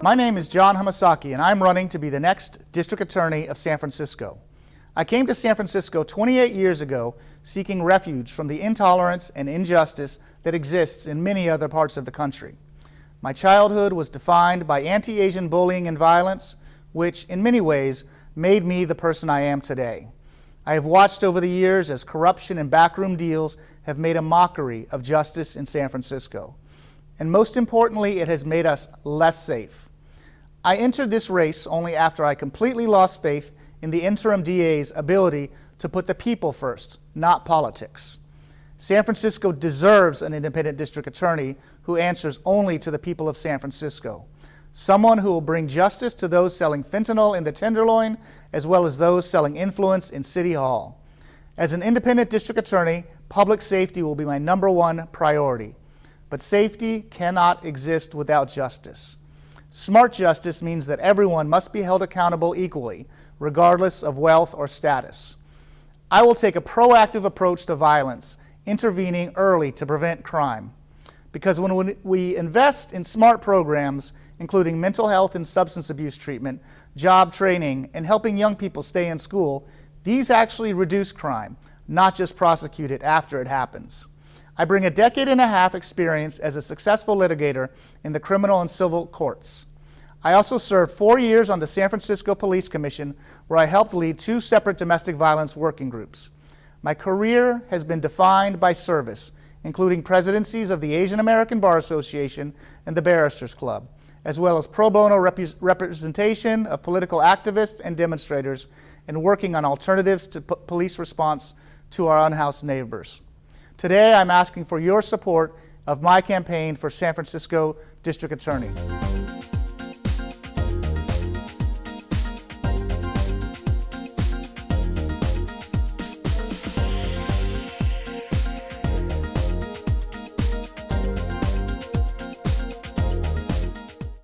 My name is John Hamasaki, and I'm running to be the next District Attorney of San Francisco. I came to San Francisco 28 years ago seeking refuge from the intolerance and injustice that exists in many other parts of the country. My childhood was defined by anti-Asian bullying and violence, which in many ways made me the person I am today. I have watched over the years as corruption and backroom deals have made a mockery of justice in San Francisco. And most importantly, it has made us less safe. I entered this race only after I completely lost faith in the interim DA's ability to put the people first, not politics. San Francisco deserves an independent district attorney who answers only to the people of San Francisco someone who will bring justice to those selling fentanyl in the Tenderloin, as well as those selling influence in City Hall. As an independent district attorney, public safety will be my number one priority. But safety cannot exist without justice. Smart justice means that everyone must be held accountable equally, regardless of wealth or status. I will take a proactive approach to violence, intervening early to prevent crime. Because when we invest in smart programs, including mental health and substance abuse treatment, job training, and helping young people stay in school, these actually reduce crime, not just prosecute it after it happens. I bring a decade and a half experience as a successful litigator in the criminal and civil courts. I also served four years on the San Francisco Police Commission, where I helped lead two separate domestic violence working groups. My career has been defined by service, including presidencies of the Asian American Bar Association and the Barristers Club as well as pro bono rep representation of political activists and demonstrators, and working on alternatives to police response to our unhoused neighbors. Today, I'm asking for your support of my campaign for San Francisco District Attorney.